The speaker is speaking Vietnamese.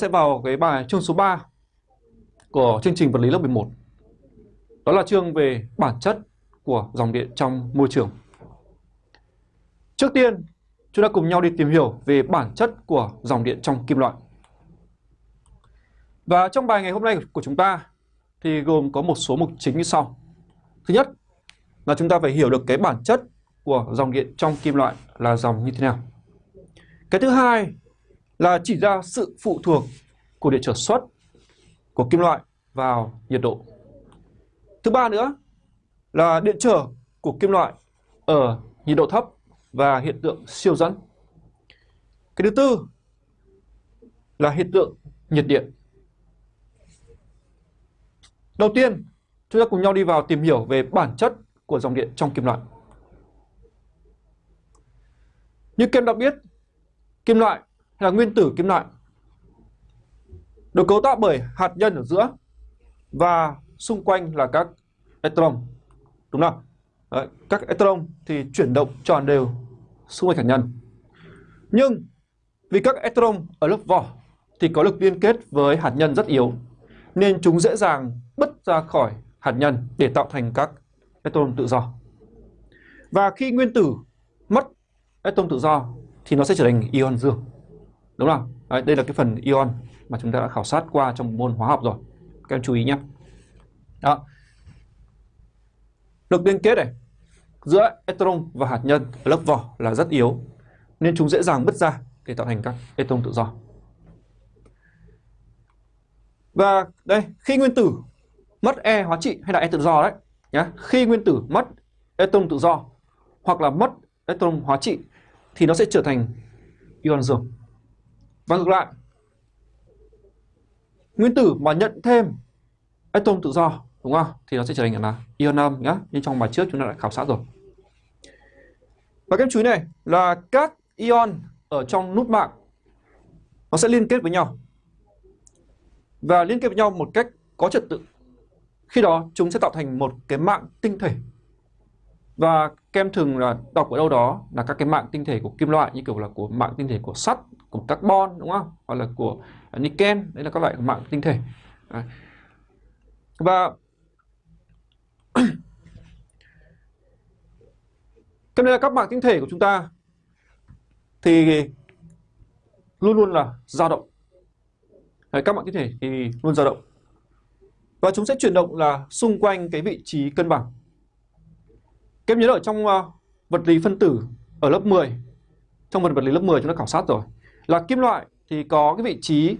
sẽ vào cái bài chương số 3 của chương trình vật lý lớp 11. Đó là chương về bản chất của dòng điện trong môi trường. Trước tiên, chúng ta cùng nhau đi tìm hiểu về bản chất của dòng điện trong kim loại. Và trong bài ngày hôm nay của chúng ta thì gồm có một số mục chính như sau. Thứ nhất là chúng ta phải hiểu được cái bản chất của dòng điện trong kim loại là dòng như thế nào. Cái thứ hai là chỉ ra sự phụ thuộc của điện trở xuất của kim loại vào nhiệt độ. Thứ ba nữa là điện trở của kim loại ở nhiệt độ thấp và hiện tượng siêu dẫn. Cái thứ tư là hiện tượng nhiệt điện. Đầu tiên, chúng ta cùng nhau đi vào tìm hiểu về bản chất của dòng điện trong kim loại. Như kem đã biết, kim loại là nguyên tử kim loại được cấu tạo bởi hạt nhân ở giữa và xung quanh là các electron. Đúng không Đấy, các electron thì chuyển động tròn đều xung quanh hạt nhân. Nhưng vì các electron ở lớp vỏ thì có lực liên kết với hạt nhân rất yếu nên chúng dễ dàng bứt ra khỏi hạt nhân để tạo thành các electron tự do. Và khi nguyên tử mất electron tự do thì nó sẽ trở thành ion dương đúng không? Đấy, đây là cái phần ion mà chúng ta đã khảo sát qua trong môn hóa học rồi. Các em chú ý nhé. Đó. Lực liên kết này giữa electron và hạt nhân ở lớp vỏ là rất yếu nên chúng dễ dàng bứt ra để tạo thành các electron tự do. Và đây khi nguyên tử mất e hóa trị hay là e tự do đấy nhé khi nguyên tử mất electron tự do hoặc là mất electron hóa trị thì nó sẽ trở thành ion dương và ngược lại. Nguyên tử mà nhận thêm atom tự do, đúng không? Thì nó sẽ trở thành là ion âm nhá. Như trong bài trước chúng ta đã khảo sát rồi. Và cái chú ý này, là các ion ở trong nút mạng, nó sẽ liên kết với nhau. Và liên kết với nhau một cách có trật tự. Khi đó, chúng sẽ tạo thành một cái mạng tinh thể và kem thường là đọc ở đâu đó là các cái mạng tinh thể của kim loại như kiểu là của mạng tinh thể của sắt của carbon đúng không? Hoặc là của nickel đấy là các loại mạng tinh thể. Đấy. và cho nên là các mạng tinh thể của chúng ta thì luôn luôn là dao động. Đấy, các mạng tinh thể thì luôn dao động. Và chúng sẽ chuyển động là xung quanh cái vị trí cân bằng các em nhớ ở trong uh, vật lý phân tử ở lớp 10 trong vật vật lý lớp 10 chúng ta khảo sát rồi. Là kim loại thì có cái vị trí